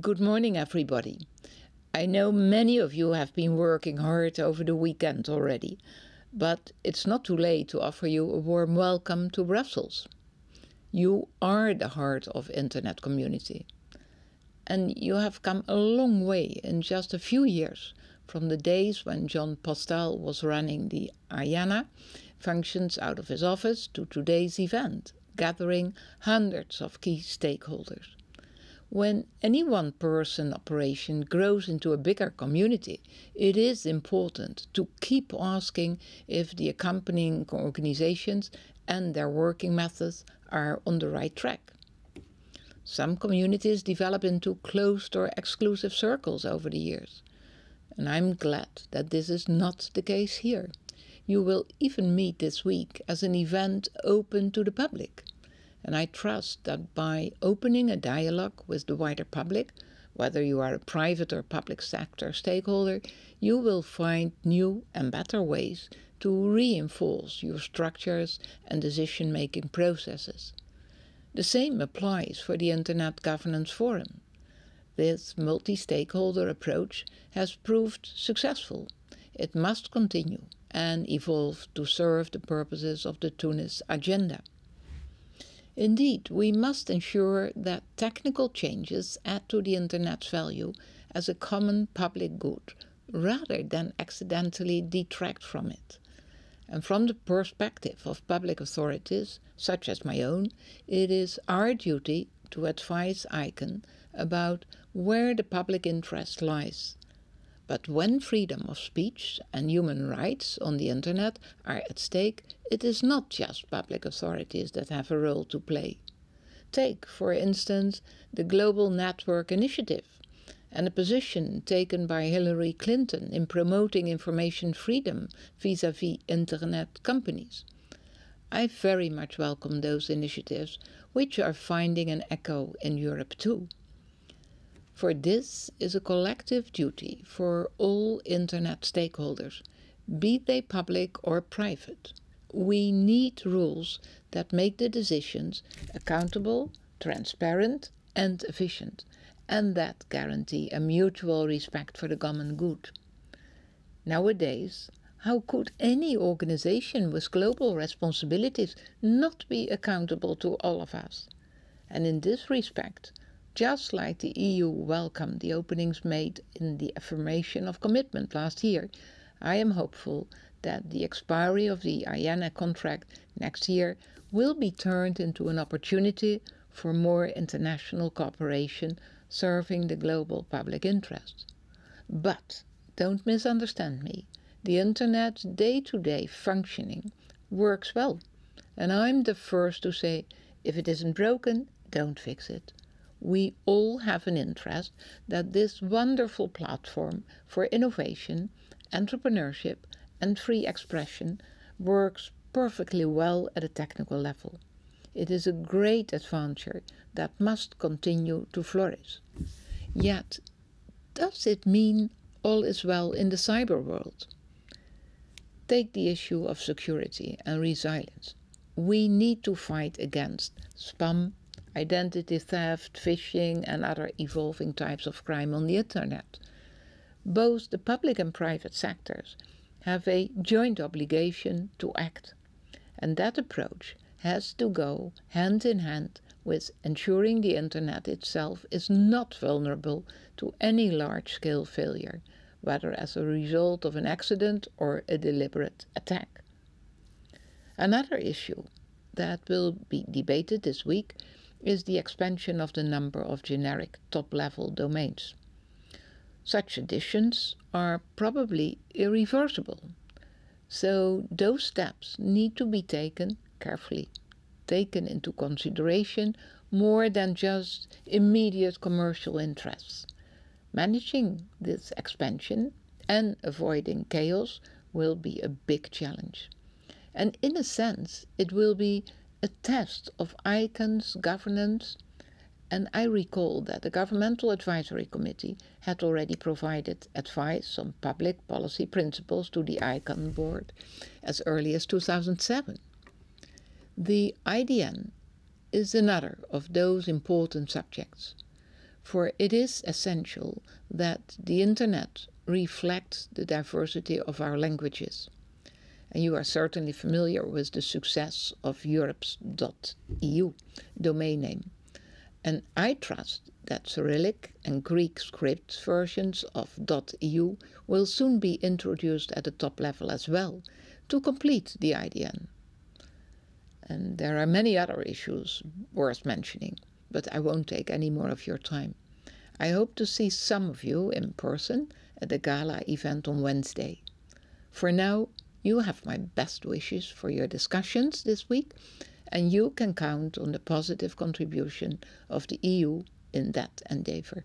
Good morning, everybody. I know many of you have been working hard over the weekend already, but it's not too late to offer you a warm welcome to Brussels. You are the heart of internet community. And you have come a long way in just a few years from the days when Jon Postel was running the IANA functions out of his office to today's event, gathering hundreds of key stakeholders. When any one person operation grows into a bigger community, it is important to keep asking if the accompanying organizations and their working methods are on the right track. Some communities develop into closed or exclusive circles over the years. And I'm glad that this is not the case here. You will even meet this week as an event open to the public. And I trust that by opening a dialogue with the wider public, whether you are a private or public sector stakeholder, you will find new and better ways to reinforce your structures and decision making processes. The same applies for the Internet Governance Forum. This multi stakeholder approach has proved successful. It must continue and evolve to serve the purposes of the Tunis agenda. Indeed, we must ensure that technical changes add to the Internet's value as a common public good, rather than accidentally detract from it. And from the perspective of public authorities, such as my own, it is our duty to advise ICANN about where the public interest lies but when freedom of speech and human rights on the internet are at stake, it is not just public authorities that have a role to play. Take, for instance, the Global Network Initiative and the position taken by Hillary Clinton in promoting information freedom vis-à-vis -vis internet companies. I very much welcome those initiatives, which are finding an echo in Europe too. For this is a collective duty for all Internet stakeholders, be they public or private. We need rules that make the decisions accountable, transparent and efficient, and that guarantee a mutual respect for the common good. Nowadays, how could any organization with global responsibilities not be accountable to all of us? And in this respect, just like the EU welcomed the openings made in the affirmation of commitment last year, I am hopeful that the expiry of the IANA contract next year will be turned into an opportunity for more international cooperation serving the global public interest. But don't misunderstand me. The Internet's day-to-day -day functioning works well. And I'm the first to say, if it isn't broken, don't fix it we all have an interest that this wonderful platform for innovation, entrepreneurship and free expression works perfectly well at a technical level. It is a great adventure that must continue to flourish. Yet, does it mean all is well in the cyber world? Take the issue of security and resilience. We need to fight against spam, identity theft, phishing and other evolving types of crime on the internet. Both the public and private sectors have a joint obligation to act. And that approach has to go hand in hand with ensuring the internet itself is not vulnerable to any large-scale failure, whether as a result of an accident or a deliberate attack. Another issue that will be debated this week is the expansion of the number of generic top-level domains. Such additions are probably irreversible, so those steps need to be taken carefully, taken into consideration more than just immediate commercial interests. Managing this expansion and avoiding chaos will be a big challenge. And in a sense, it will be a test of ICANN's governance and I recall that the Governmental Advisory Committee had already provided advice on public policy principles to the ICANN board as early as 2007. The IDN is another of those important subjects. For it is essential that the internet reflects the diversity of our languages. And you are certainly familiar with the success of Europe's.eu domain name. And I trust that Cyrillic and Greek script versions of .eu will soon be introduced at the top level as well to complete the IDN. And there are many other issues worth mentioning, but I won't take any more of your time. I hope to see some of you in person at the gala event on Wednesday. For now, you have my best wishes for your discussions this week, and you can count on the positive contribution of the EU in that endeavour.